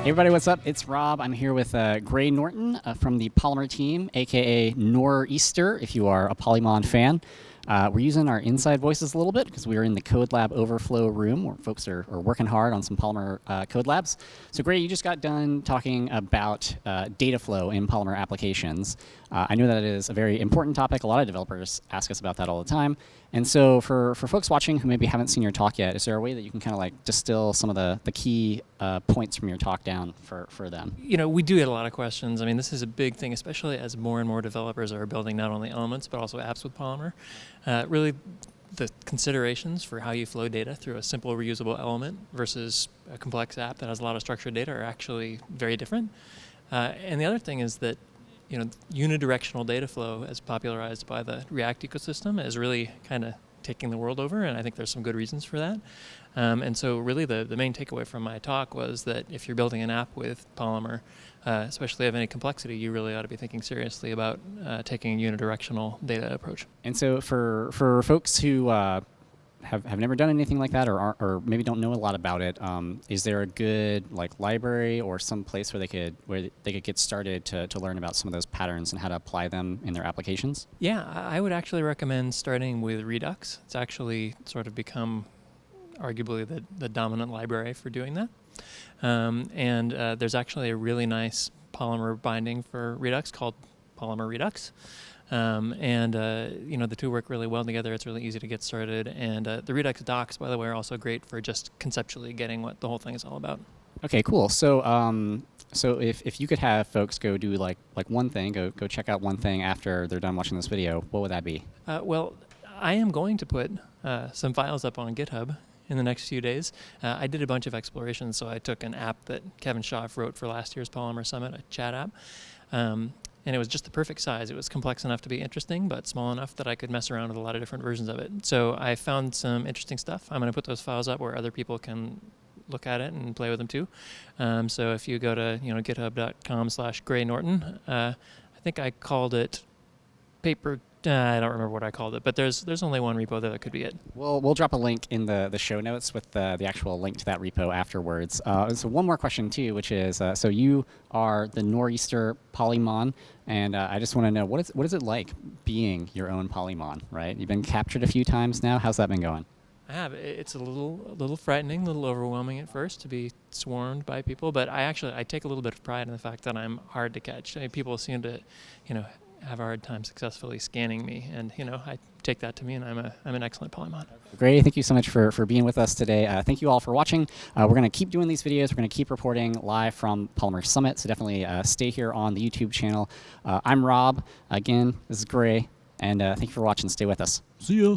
Hey everybody, what's up? It's Rob. I'm here with uh, Gray Norton uh, from the Polymer team, aka Nor'easter, if you are a Polymon fan. Uh, we're using our inside voices a little bit because we are in the Code Lab Overflow room where folks are, are working hard on some Polymer uh, code labs. So Gray, you just got done talking about uh, data flow in Polymer applications. Uh, I know that is a very important topic. A lot of developers ask us about that all the time. And so for, for folks watching who maybe haven't seen your talk yet, is there a way that you can kind of like distill some of the, the key uh, points from your talk down for, for them? You know, we do get a lot of questions. I mean, this is a big thing, especially as more and more developers are building not only elements, but also apps with Polymer. Uh, really, the considerations for how you flow data through a simple reusable element versus a complex app that has a lot of structured data are actually very different. Uh, and the other thing is that you know, unidirectional data flow as popularized by the React ecosystem is really kind of taking the world over, and I think there's some good reasons for that. Um, and so really the, the main takeaway from my talk was that if you're building an app with Polymer, uh, especially of any complexity, you really ought to be thinking seriously about uh, taking a unidirectional data approach. And so for, for folks who uh, have, have never done anything like that or, are, or maybe don't know a lot about it, um, is there a good like library or some place where they could where they could get started to, to learn about some of those patterns and how to apply them in their applications? Yeah, I would actually recommend starting with Redux. It's actually sort of become arguably the, the dominant library for doing that. Um, and uh, there's actually a really nice Polymer binding for Redux called Polymer Redux. Um, and uh, you know the two work really well together. It's really easy to get started, and uh, the Redux docs, by the way, are also great for just conceptually getting what the whole thing is all about. Okay, cool. So, um, so if, if you could have folks go do like like one thing, go go check out one thing after they're done watching this video, what would that be? Uh, well, I am going to put uh, some files up on GitHub in the next few days. Uh, I did a bunch of explorations, so I took an app that Kevin Schaaf wrote for last year's Polymer Summit, a chat app. Um, and it was just the perfect size. It was complex enough to be interesting, but small enough that I could mess around with a lot of different versions of it. So I found some interesting stuff. I'm going to put those files up where other people can look at it and play with them too. Um, so if you go to you know github.com slash Gray Norton, uh, I think I called it paper uh, I don't remember what I called it, but there's there's only one repo there that could be it. We'll we'll drop a link in the the show notes with the the actual link to that repo afterwards. Uh, so one more question too, which is uh, so you are the Nor'easter Polymon, and uh, I just want to know what is what is it like being your own Polymon? Right, you've been captured a few times now. How's that been going? I have. It's a little a little frightening, a little overwhelming at first to be swarmed by people, but I actually I take a little bit of pride in the fact that I'm hard to catch. I mean, people seem to, you know, have a hard time successfully scanning me. And you know, I take that to mean I'm a I'm an excellent polymon. Great, thank you so much for for being with us today. Uh, thank you all for watching. Uh, we're going to keep doing these videos. We're going to keep reporting live from Polymer Summit. So definitely uh, stay here on the YouTube channel. Uh, I'm Rob. Again, this is Gray, and uh, thank you for watching. Stay with us. See ya.